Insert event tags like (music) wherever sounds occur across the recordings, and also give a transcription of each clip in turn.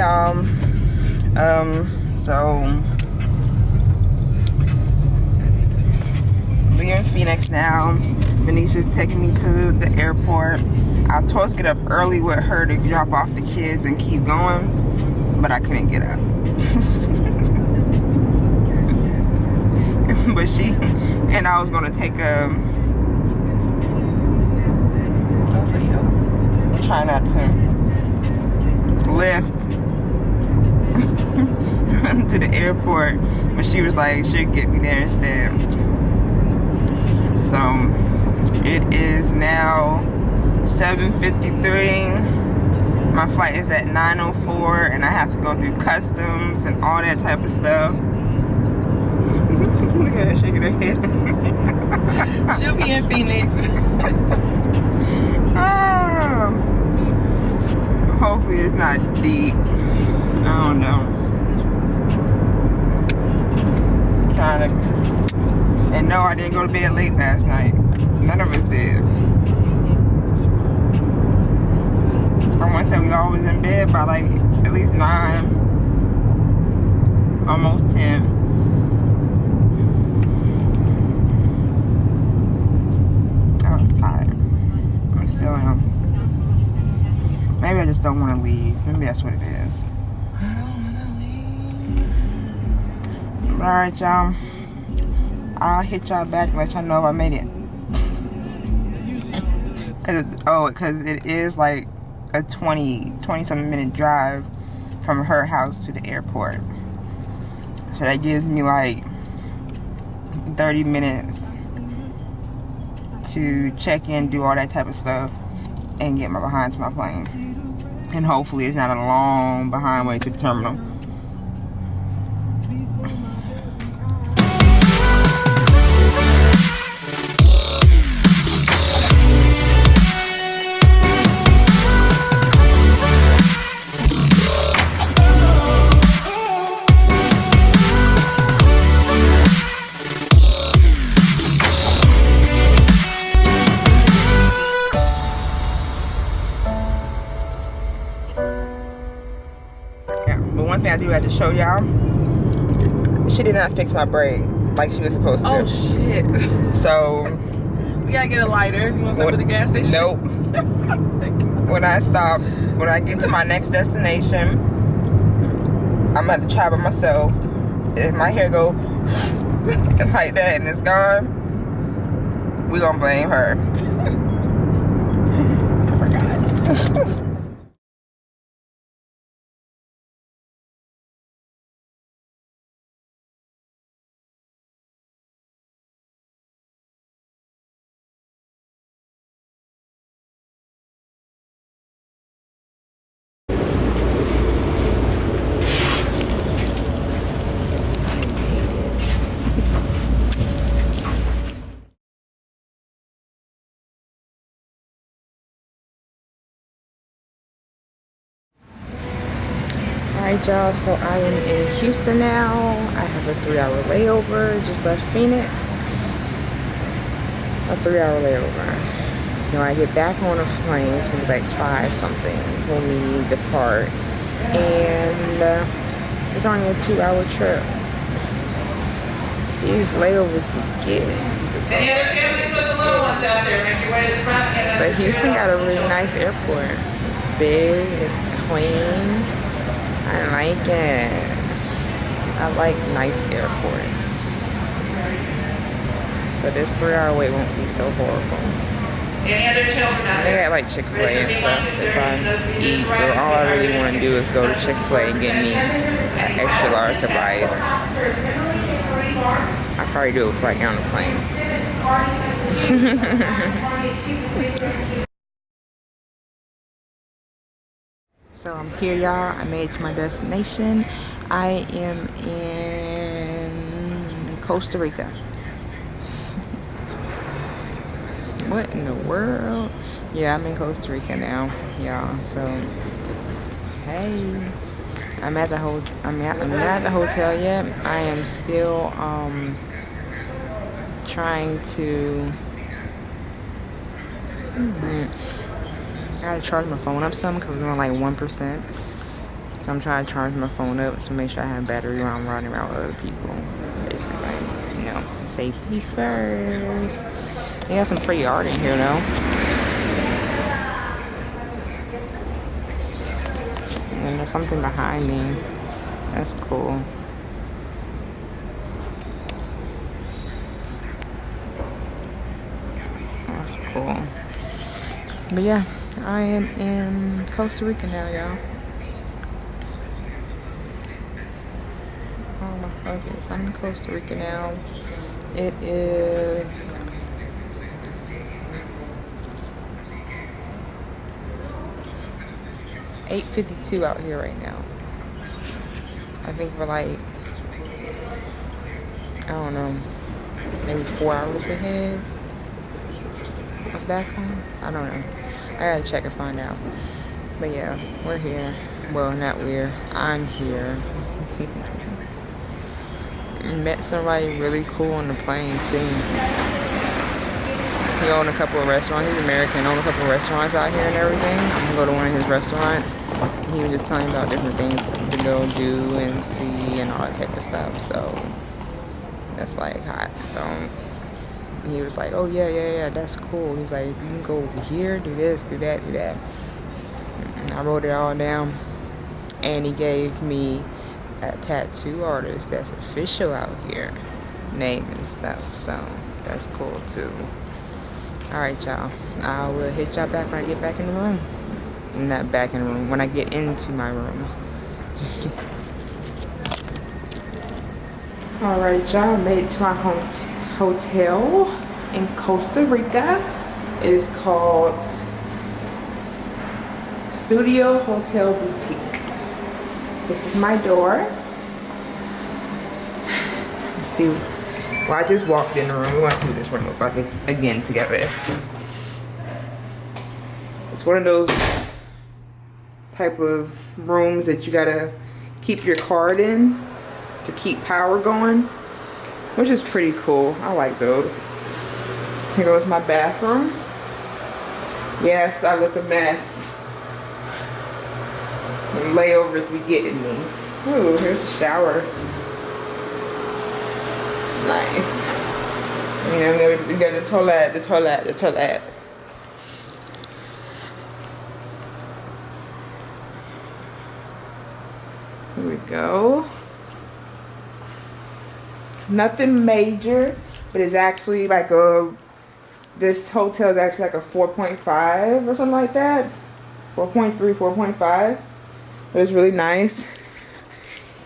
y'all. Um, so we are in Phoenix now. Venetia's taking me to the airport. I was supposed to get up early with her to drop off the kids and keep going, but I couldn't get up. (laughs) but she and I was gonna take a. Try not to lift (laughs) to the airport, but she was like, she'll get me there instead. So um, it is now 7.53. My flight is at 9.04 and I have to go through customs and all that type of stuff. (laughs) Look at her shaking her head. (laughs) She'll be in Phoenix. oh. Hopefully it's not deep. I don't know. And no, I didn't go to bed late last night. None of us did. I want to we always in bed by like at least 9. Almost 10. I was tired. Maybe I just don't want to leave. Maybe that's what it is. Leave. Alright, y'all. I'll hit y'all back let y'all know if I made it. Cause oh, cause it is like a 20, 20 something minute drive from her house to the airport. So that gives me like 30 minutes to check in, do all that type of stuff, and get my behind to my plane. And hopefully it's not a long behind way to the terminal. Thing I do have to show y'all. She did not fix my braid like she was supposed to. Oh shit. (laughs) So we gotta get a lighter. You want to stop at the gas station? Nope. (laughs) when I stop, when I get to my next destination, I'm gonna have to try by myself. If my hair go (laughs) like that and it's gone, we gonna blame her. I forgot. Alright y'all, so I am in Houston now. I have a three hour layover, just left Phoenix. A three hour layover. When I get back on a plane, it's gonna be like five something when we depart. And uh, it's only a two hour trip. These layovers be getting. But Houston got a really nice airport. It's big, it's clean. I like it. I like nice airports. So this three hour wait won't be so horrible. Any other children out They got like Chick-fil-A and stuff. If I eat, but all I really want to do is go to Chick-fil-A and get me an extra large of ice. I probably do it get on the plane. (laughs) So I'm here y'all. I made it to my destination. I am in Costa Rica. (laughs) what in the world? Yeah, I'm in Costa Rica now, y'all. So hey. I'm at the whole I'm at I'm not at the hotel yet. I am still um trying to mm -hmm. I gotta charge my phone up some because we're on like 1%. So I'm trying to charge my phone up to make sure I have battery while I'm riding around with other people. Basically, you know, safety first. They got some pretty art in here though. And there's something behind me. That's cool. That's cool. But yeah, I am in Costa Rica now, y'all. Oh my focus. I'm in Costa Rica now. It is eight fifty two out here right now. I think we're like I don't know, maybe four hours ahead back home. I don't know. I gotta check and find out. But yeah, we're here. Well, not we're. I'm here. (laughs) Met somebody really cool on the plane too. He owned a couple of restaurants. He's American. Owned a couple of restaurants out here and everything. I'm gonna go to one of his restaurants. He was just telling me about different things to go do and see and all that type of stuff. So that's like hot. So he was like, "Oh yeah, yeah, yeah, that's cool." He's like, "If you can go over here, do this, do that, do that." And I wrote it all down, and he gave me a tattoo artist that's official out here, name and stuff. So that's cool too. All right, y'all. I will hit y'all back when I get back in the room. Not back in the room, when I get into my room. (laughs) All right, y'all. Made it to my hotel in Costa Rica. It is called Studio Hotel Boutique. This is my door. Let's see. Well, I just walked in the room. We want to see what this room looks like again together. It's one of those type of rooms that you gotta keep your card in to keep power going, which is pretty cool. I like those. Here goes my bathroom. Yes, I look a mess. And layovers be getting me. Ooh, here's a shower. Nice. You know, we got the toilet, the toilet, the toilet. Here we go. Nothing major, but it's actually like a, this hotel is actually like a 4.5 or something like that. 4.3, 4.5. It was really nice.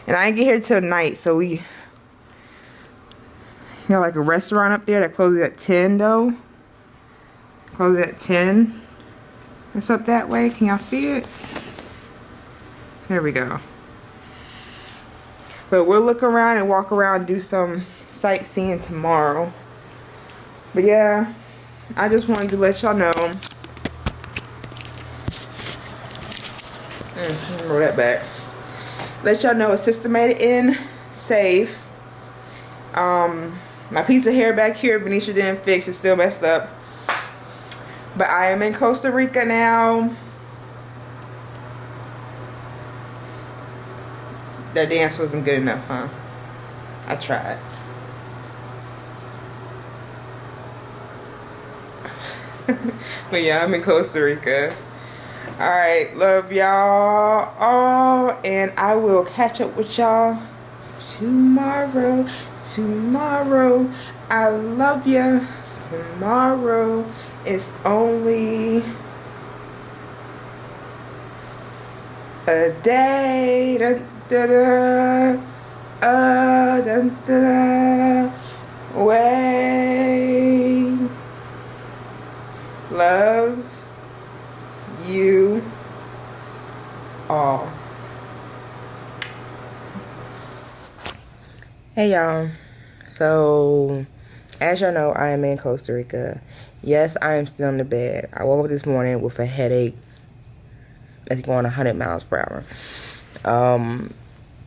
And I didn't get here till night, so we got like a restaurant up there that closes at 10 though. Closes at 10. It's up that way. Can y'all see it? There we go. But we'll look around and walk around and do some sightseeing tomorrow. But yeah, I just wanted to let y'all know. Mm, roll that back. Let y'all know it's systemated in safe. Um, my piece of hair back here, Benicia didn't fix. It's still messed up. But I am in Costa Rica now. That dance wasn't good enough, huh? I tried. (laughs) but yeah, I'm in Costa Rica. Alright, love y'all all. And I will catch up with y'all tomorrow. Tomorrow. I love ya. Tomorrow is only a day. Da, da, da, uh, da, da, da, way. Love you all. Hey y'all. So, as y'all know, I am in Costa Rica. Yes, I am still in the bed. I woke up this morning with a headache that's going 100 miles per hour. Um,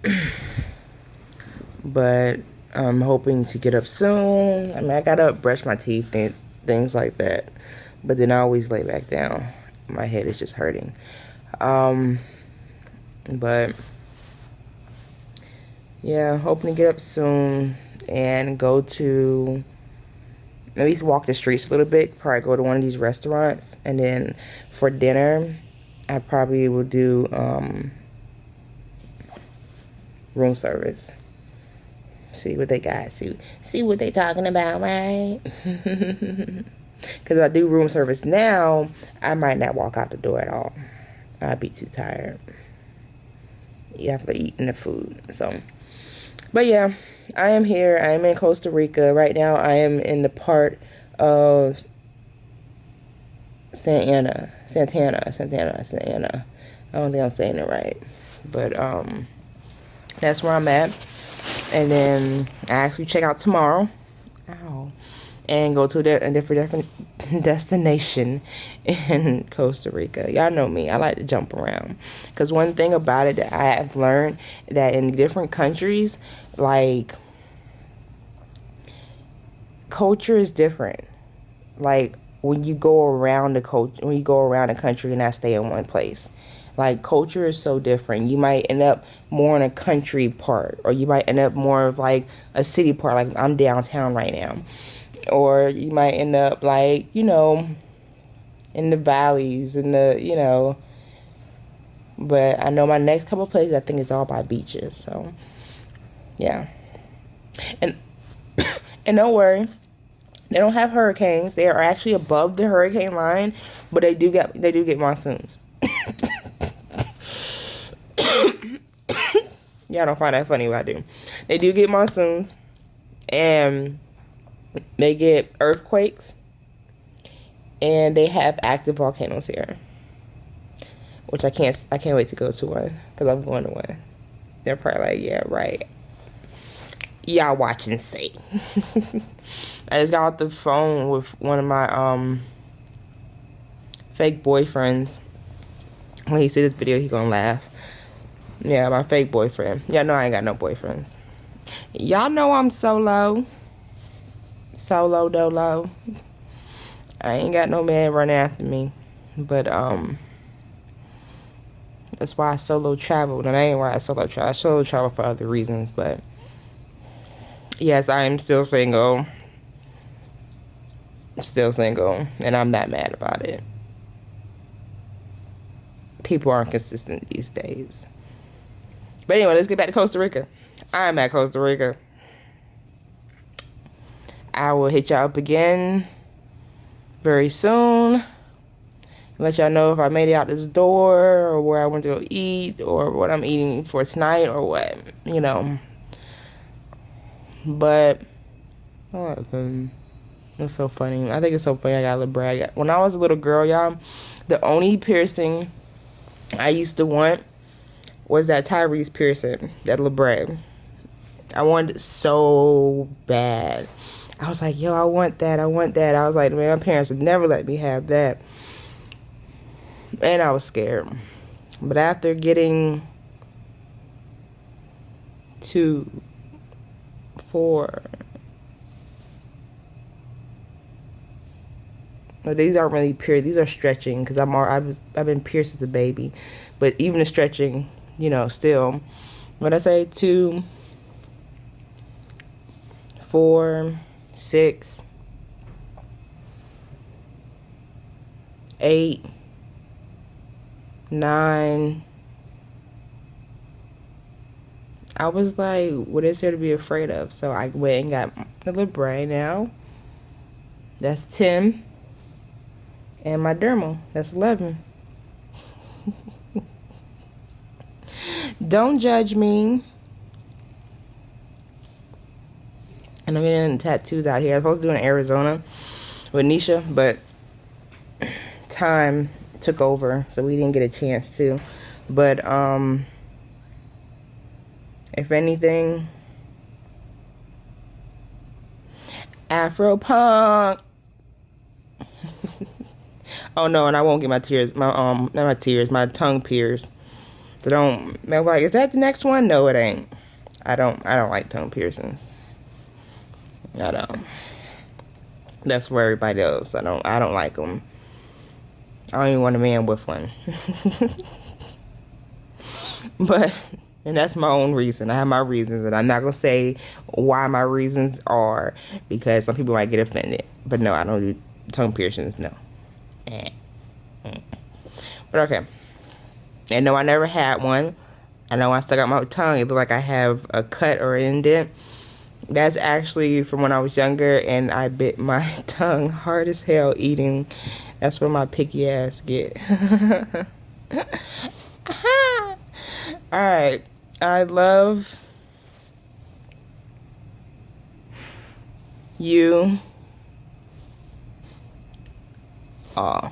(clears throat) but I'm hoping to get up soon. I mean, I gotta brush my teeth and things like that. But then I always lay back down. My head is just hurting. Um, But yeah, hoping to get up soon and go to at least walk the streets a little bit. Probably go to one of these restaurants, and then for dinner, I probably will do um, room service. See what they got. See see what they talking about, right? (laughs) Because if I do room service now, I might not walk out the door at all. I'd be too tired. You have to eat in the food. So, but yeah, I am here. I am in Costa Rica. Right now, I am in the part of Santa Ana, Santana, Santana, Santana. I don't think I'm saying it right. But, um, that's where I'm at. And then I actually check out tomorrow. Ow and go to a different, (laughs) destination in (laughs) Costa Rica. Y'all know me. I like to jump around. Because one thing about it that I have learned that in different countries, like, culture is different. Like, when you go around the culture, when you go around the country and not stay in one place. Like culture is so different. You might end up more in a country part, or you might end up more of like a city part. Like I'm downtown right now or you might end up like you know in the valleys in the you know. But i know my next couple places i think it's all by beaches so yeah. And (coughs) and don't worry they don't have hurricanes. They are actually above the hurricane line but they do get they do get monsoons. (coughs) Y'all don't find that funny but i do. They do get monsoons and they get earthquakes and they have active volcanoes here which i can't i can't wait to go to one because i'm going to one. They're probably like yeah right. Y'all watch and see. (laughs) I just got off the phone with one of my um fake boyfriends. When he see this video he gonna laugh. Yeah my fake boyfriend. Y'all know i ain't got no boyfriends. Y'all know i'm solo solo dolo. I ain't got no man running after me. But um that's why I solo travel. And I ain't why I solo travel. I solo travel for other reasons, but yes, I am still single. Still single. And I'm not mad about it. People aren't consistent these days. But anyway, let's get back to Costa Rica. I'm at Costa Rica. I will hit y'all up again very soon. Let y'all know if I made it out this door or where I went to go eat or what I'm eating for tonight or what, you know. But, what It's so funny. I think it's so funny I got a little brag. When I was a little girl, y'all, the only piercing I used to want was that Tyrese piercing, that labret. I wanted it so bad. I was like, yo, I want that. I want that. I was like, man, my parents would never let me have that. And I was scared. But after getting two, four, well, these aren't really pierced. These are stretching because I'm I was I've been pierced as a baby, but even the stretching, you know, still. What I say, two, four six, eight, nine. I was like, what is there to be afraid of? So I went and got the brain now. That's 10. And my dermal, that's 11. (laughs) Don't judge me. And I'm getting tattoos out here. I was supposed to do in Arizona with Nisha, but time took over, so we didn't get a chance to. But, um, if anything, Afro punk. (laughs) oh no, and I won't get my tears, my um, not my tears, my tongue pierced. So don't, like, is that the next one? No, it ain't. I don't, I don't like tongue piercings. I don't. That's where everybody else. I don't. I don't like them. I don't even want a man with one. (laughs) But and that's my own reason. I have my reasons, and I'm not gonna say why my reasons are because some people might get offended. But no, I don't do tongue piercings. No. But okay. And no, I never had one. I know I stuck out my tongue. It looked like I have a cut or indent. That's actually from when I was younger and I bit my (laughs) tongue hard as hell eating. That's where my picky ass get. (laughs) Alright. I love you all.